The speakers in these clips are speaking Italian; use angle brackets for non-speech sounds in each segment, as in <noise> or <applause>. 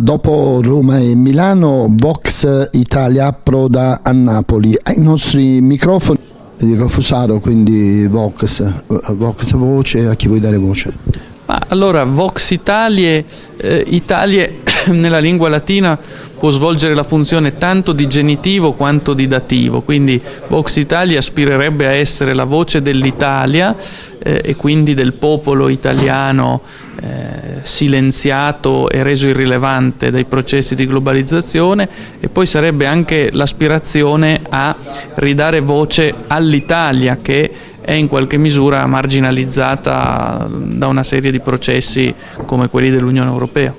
Dopo Roma e Milano, Vox Italia approda a Napoli. Ai nostri microfoni dico Fusaro, quindi Vox, Vox Voce, a chi vuoi dare voce? Ma allora, Vox Italie, eh, Italie <coughs> nella lingua latina può svolgere la funzione tanto di genitivo quanto di dativo, quindi Vox Italia aspirerebbe a essere la voce dell'Italia eh, e quindi del popolo italiano eh, silenziato e reso irrilevante dai processi di globalizzazione. E poi sarebbe anche l'aspirazione a ridare voce all'Italia che è in qualche misura marginalizzata da una serie di processi come quelli dell'Unione Europea.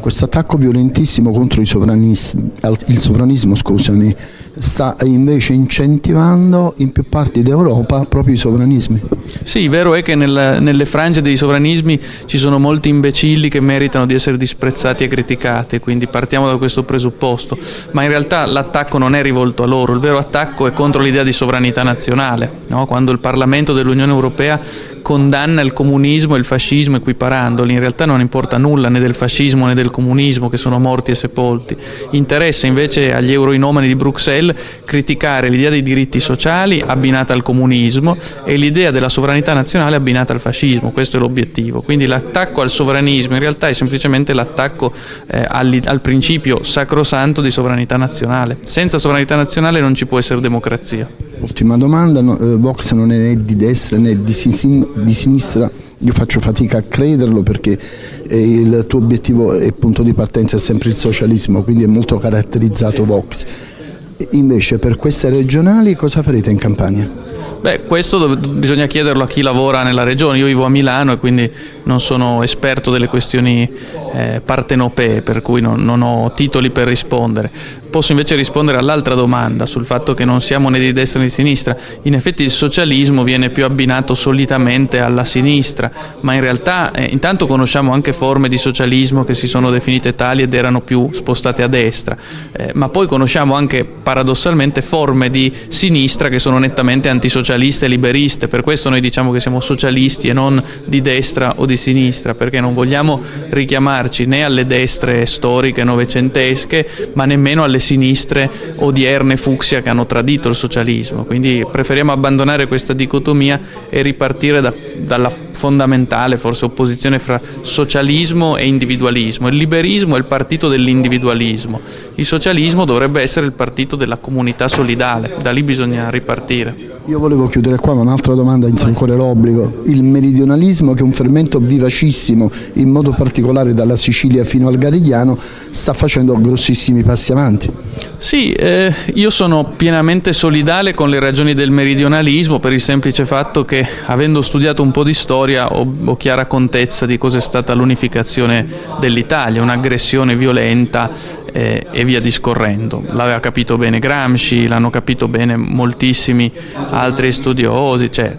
Questo attacco violentissimo contro il sovranismo scusami, sta invece incentivando in più parti d'Europa proprio i sovranismi. Sì, vero è che nel, nelle frange dei sovranismi ci sono molti imbecilli che meritano di essere disprezzati e criticati, quindi partiamo da questo presupposto, ma in realtà l'attacco non è rivolto a loro, il vero attacco è contro l'idea di sovranità nazionale, no? quando il Parlamento dell'Unione Europea condanna il comunismo e il fascismo equiparandoli, in realtà non importa nulla né del fascismo né del comunismo che sono morti e sepolti, interessa invece agli euroinomani di Bruxelles criticare l'idea dei diritti sociali abbinata al comunismo e l'idea della sovranità nazionale abbinata al fascismo, questo è l'obiettivo, quindi l'attacco al sovranismo in realtà è semplicemente l'attacco eh, al, al principio sacrosanto di sovranità nazionale, senza sovranità nazionale non ci può essere democrazia. Ultima domanda, no, eh, Vox non è né di destra né di, sin di sinistra, io faccio fatica a crederlo perché eh, il tuo obiettivo e punto di partenza è sempre il socialismo, quindi è molto caratterizzato Vox. Invece per queste regionali cosa farete in campagna? Beh, questo bisogna chiederlo a chi lavora nella regione. Io vivo a Milano e quindi non sono esperto delle questioni eh, partenopee, per cui non, non, ho titoli per rispondere. Posso invece rispondere all'altra domanda sul fatto che non siamo né di destra né di sinistra. In effetti il socialismo viene più abbinato solitamente alla sinistra, ma in realtà eh, intanto conosciamo anche forme di socialismo che si sono definite tali ed erano più spostate a destra, eh, ma poi conosciamo anche paradossalmente forme di sinistra che sono nettamente antisocialiste e liberiste, per questo noi diciamo che siamo socialisti e non di destra o di sinistra, perché non vogliamo richiamarci né alle destre storiche novecentesche, ma nemmeno alle sinistre odierne fucsia che hanno tradito il socialismo. Quindi preferiamo abbandonare questa dicotomia e ripartire da, dalla fondamentale forse opposizione fra socialismo e individualismo. Il liberismo è il partito dell'individualismo, il socialismo dovrebbe essere il partito della comunità solidale, da lì bisogna ripartire. Io volevo chiudere qua, ma un'altra domanda inizia ancora l'obbligo. Il meridionalismo, che è un fermento vivacissimo, in modo particolare dalla Sicilia fino al Garigliano, sta facendo grossissimi passi avanti. Sì, eh, io sono pienamente solidale con le ragioni del meridionalismo per il semplice fatto che, avendo studiato un po' di storia, ho, ho chiara contezza di cosa è stata l'unificazione dell'Italia, un'aggressione violenta eh, e via discorrendo. L'aveva capito bene Gramsci, l'hanno capito bene moltissimi altri studiosi, cioè,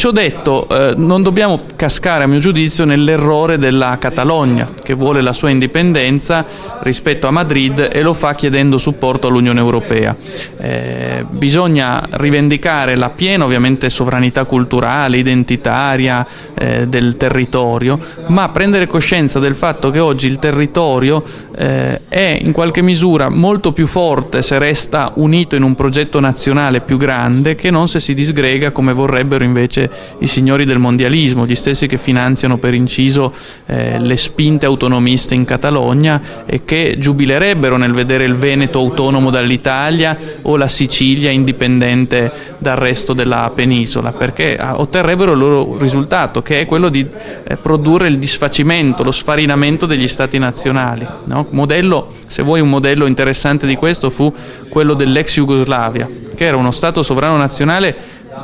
Ciò detto, eh, non dobbiamo cascare a mio giudizio nell'errore della Catalogna, che vuole la sua indipendenza rispetto a Madrid e lo fa chiedendo supporto all'Unione Europea. Eh, bisogna rivendicare la piena ovviamente sovranità culturale, identitaria eh, del territorio, ma prendere coscienza del fatto che oggi il territorio eh, è in qualche misura molto più forte se resta unito in un progetto nazionale più grande che non se si disgrega come vorrebbero invece i signori del mondialismo, gli stessi che finanziano per inciso eh, le spinte autonomiste in Catalogna e che giubilerebbero nel vedere il Veneto autonomo dall'Italia o la Sicilia indipendente dal resto della penisola, perché ah, otterrebbero il loro risultato, che è quello di eh, produrre il disfacimento, lo sfarinamento degli stati nazionali. No? Modello, se vuoi un modello interessante di questo fu quello dell'ex Jugoslavia, che era uno Stato sovrano nazionale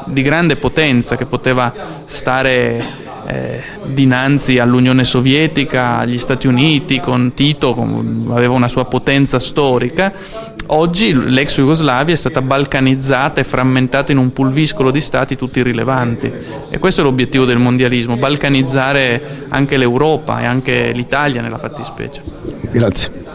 di grande potenza che poteva stare eh, dinanzi all'Unione Sovietica, agli Stati Uniti, con Tito, con, aveva una sua potenza storica. Oggi l'ex Jugoslavia è stata balcanizzata e frammentata in un pulviscolo di stati tutti rilevanti e questo è l'obiettivo del mondialismo, balcanizzare anche l'Europa e anche l'Italia nella fattispecie. Grazie.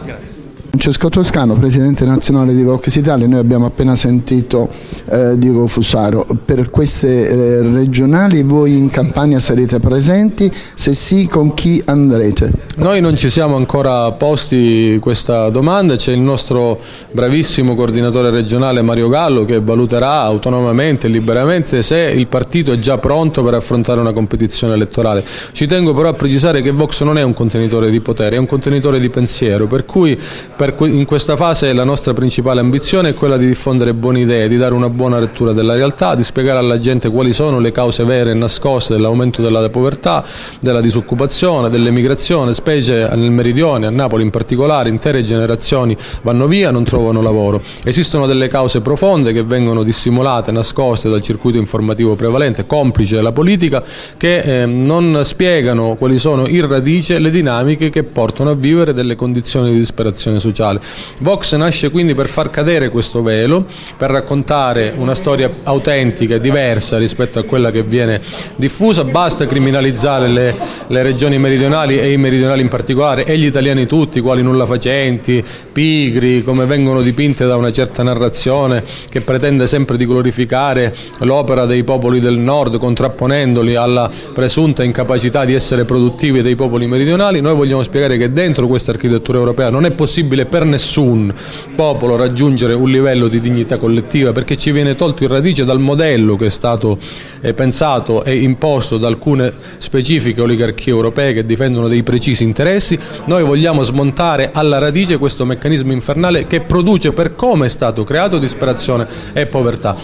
Francesco Toscano, Presidente nazionale di Vox Italia, noi abbiamo appena sentito eh, Diego Fusaro, per queste eh, regionali voi in Campania sarete presenti? Se sì con chi andrete? Noi non ci siamo ancora posti questa domanda, c'è il nostro bravissimo coordinatore regionale Mario Gallo che valuterà autonomamente e liberamente se il partito è già pronto per affrontare una competizione elettorale. Ci tengo però a precisare che Vox non è un contenitore di potere, è un contenitore di pensiero, per cui per in questa fase la nostra principale ambizione è quella di diffondere buone idee, di dare una buona lettura della realtà, di spiegare alla gente quali sono le cause vere e nascoste dell'aumento della povertà, della disoccupazione, dell'emigrazione, specie nel meridione, a Napoli in particolare, intere generazioni vanno via, non trovano lavoro. Esistono delle cause profonde che vengono dissimulate, nascoste dal circuito informativo prevalente, complice della politica, che eh, non spiegano quali sono in radice le dinamiche che portano a vivere delle condizioni di disperazione sociale sociale. Vox nasce quindi per far cadere questo velo, per raccontare una storia autentica e diversa rispetto a quella che viene diffusa, basta criminalizzare le, le regioni meridionali e i meridionali in particolare e gli italiani tutti, quali nulla facenti, pigri, come vengono dipinte da una certa narrazione che pretende sempre di glorificare l'opera dei popoli del nord contrapponendoli alla presunta incapacità di essere produttivi dei popoli meridionali, noi vogliamo spiegare che dentro questa architettura europea non è possibile possibile per nessun popolo raggiungere un livello di dignità collettiva perché ci viene tolto in radice dal modello che è stato eh, pensato e imposto da alcune specifiche oligarchie europee che difendono dei precisi interessi. Noi vogliamo smontare alla radice questo meccanismo infernale che produce per come è stato creato disperazione e povertà.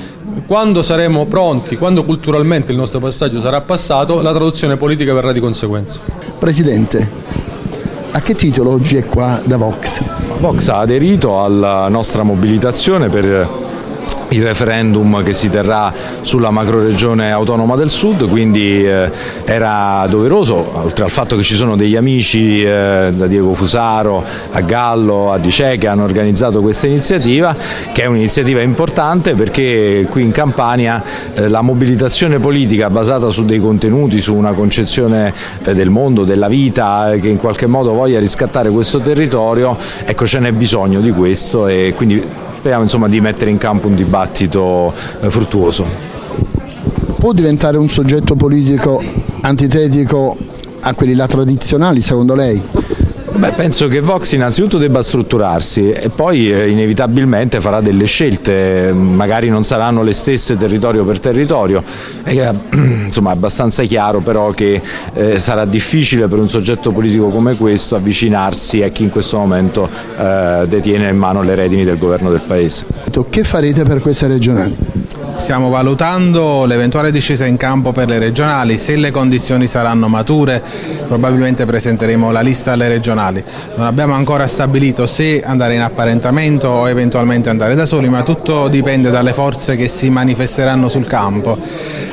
Quando saremo pronti, quando culturalmente il nostro passaggio sarà passato, la traduzione politica verrà di conseguenza. Presidente, a che titolo oggi è qua da Vox? Vox ha aderito alla nostra mobilitazione per il referendum che si terrà sulla macroregione autonoma del sud, quindi eh, era doveroso, oltre al fatto che ci sono degli amici eh, da Diego Fusaro a Gallo, a Dice che hanno organizzato questa iniziativa, che è un'iniziativa importante perché qui in Campania eh, la mobilitazione politica basata su dei contenuti, su una concezione eh, del mondo, della vita, eh, che in qualche modo voglia riscattare questo territorio, ecco ce n'è bisogno di questo e quindi speriamo insomma, di mettere in campo un dibattito eh, fruttuoso. Può diventare un soggetto politico antitetico a quelli là tradizionali secondo lei? Beh, penso che Vox innanzitutto debba strutturarsi e poi eh, inevitabilmente farà delle scelte, magari non saranno le stesse territorio per territorio, è eh, <clears throat> insomma, abbastanza chiaro però che eh, sarà difficile per un soggetto politico come questo avvicinarsi a chi in questo momento eh, detiene in mano le redini del governo del Paese. Che farete per queste regionali? Stiamo valutando l'eventuale discesa in campo per le regionali, se le condizioni saranno mature probabilmente presenteremo la lista alle regionali. Non abbiamo ancora stabilito se andare in apparentamento o eventualmente andare da soli, ma tutto dipende dalle forze che si manifesteranno sul campo.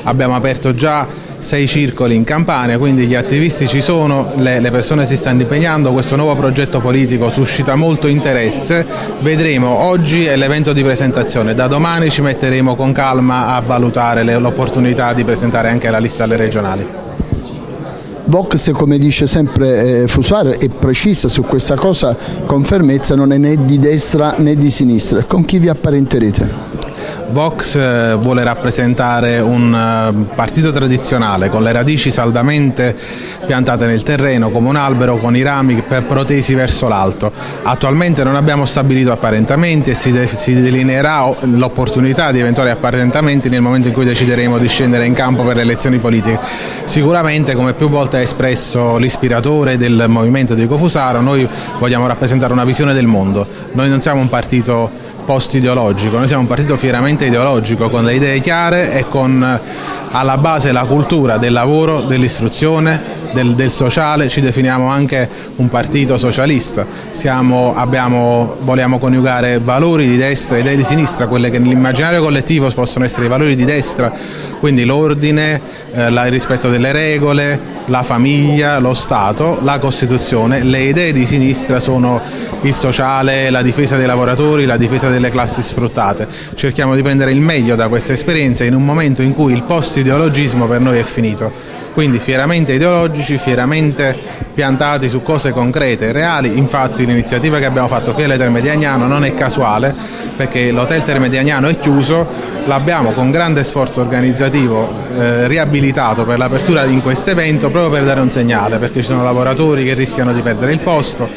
Abbiamo aperto già sei circoli in Campania, quindi gli attivisti ci sono, le, le persone si stanno impegnando, questo nuovo progetto politico suscita molto interesse, vedremo, oggi è l'evento di presentazione, da domani ci metteremo con calma a valutare l'opportunità di presentare anche la lista alle regionali. Vox, come dice sempre eh, è precisa su questa cosa con fermezza, non è né di destra né di sinistra. Con chi vi apparenterete? Vox eh, vuole rappresentare un eh, partito tradizionale con le radici saldamente piantate nel terreno come un albero con i rami protesi verso l'alto. Attualmente non abbiamo stabilito apparentamenti e si, de si delineerà l'opportunità di eventuali apparentamenti nel momento in cui decideremo di scendere in campo per le elezioni politiche. Sicuramente come più volte ha espresso l'ispiratore del movimento di Cofusaro noi vogliamo rappresentare una visione del mondo. Noi non siamo un partito post-ideologico, noi siamo un partito fieramente ideologico con le idee chiare e con alla base la cultura del lavoro, dell'istruzione, del, del, sociale, ci definiamo anche un partito socialista, Siamo, abbiamo, vogliamo coniugare valori di destra e idee di sinistra, quelle che nell'immaginario collettivo possono essere i valori di destra, quindi l'ordine, eh, il rispetto delle regole, la famiglia, lo Stato, la Costituzione, le idee di sinistra sono il sociale, la difesa dei lavoratori, la difesa delle classi sfruttate. Cerchiamo di prendere il meglio da questa esperienza in un momento in cui il post-ideologismo per noi è finito quindi fieramente ideologici, fieramente piantati su cose concrete e reali, infatti l'iniziativa che abbiamo fatto qui alle Terme di Agnano non è casuale perché l'hotel Terme di Agnano è chiuso, l'abbiamo con grande sforzo organizzativo eh, riabilitato per l'apertura in questo evento proprio per dare un segnale, perché ci sono lavoratori che rischiano di perdere il posto,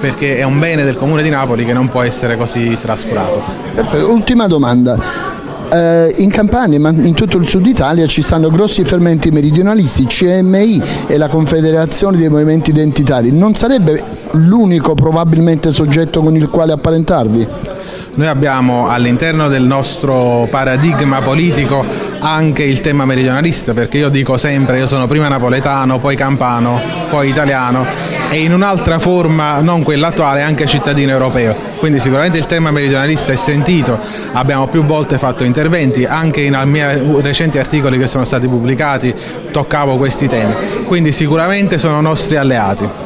perché è un bene del Comune di Napoli che non può essere così trascurato. Perfetto, ultima domanda. Eh, in Campania ma in tutto il sud Italia ci stanno grossi fermenti meridionalisti, CMI e la Confederazione dei Movimenti Identitari. Non sarebbe l'unico probabilmente soggetto con il quale apparentarvi? Noi abbiamo all'interno del nostro paradigma politico anche il tema meridionalista perché io dico sempre io sono prima napoletano, poi campano, poi italiano e in un'altra forma, non quella attuale, anche cittadino europeo. Quindi sicuramente il tema meridionalista è sentito, abbiamo più volte fatto interventi, anche in miei recenti articoli che sono stati pubblicati toccavo questi temi, quindi sicuramente sono nostri alleati.